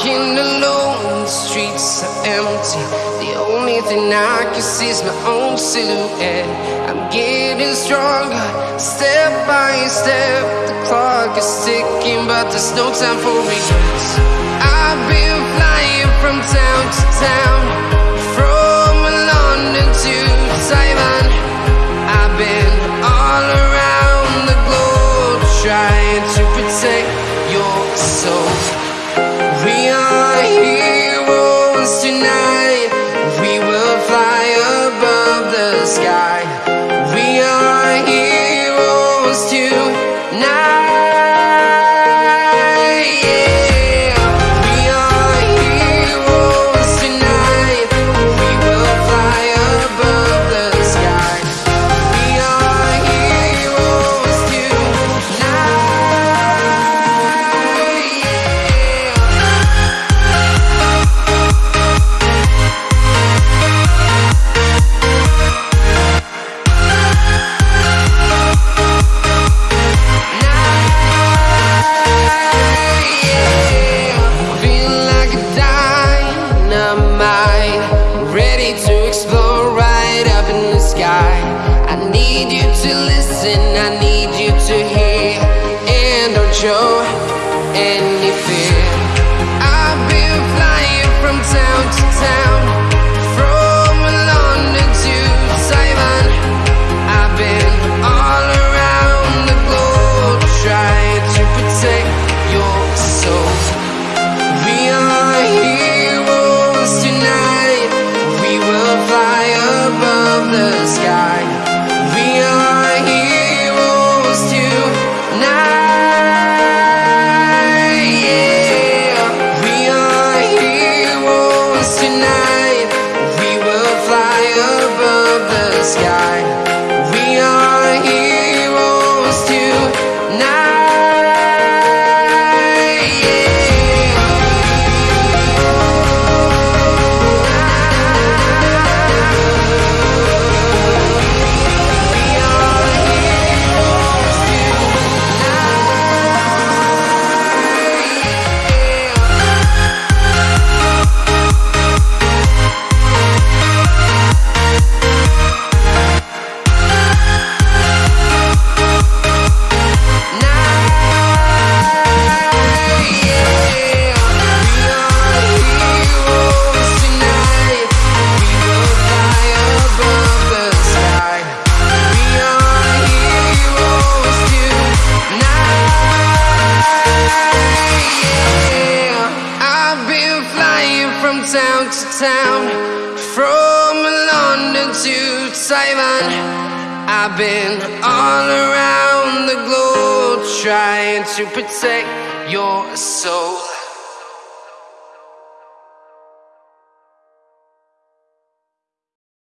walking alone, the streets are empty. The only thing I can see is my own silhouette. I'm getting stronger, step by step. The clock is ticking, but there's no time for regrets. I've been flying from town to town, need you to listen, I need you to hear, and don't show any Fly from town to town, from London to Taiwan. I've been all around the globe trying to protect your soul.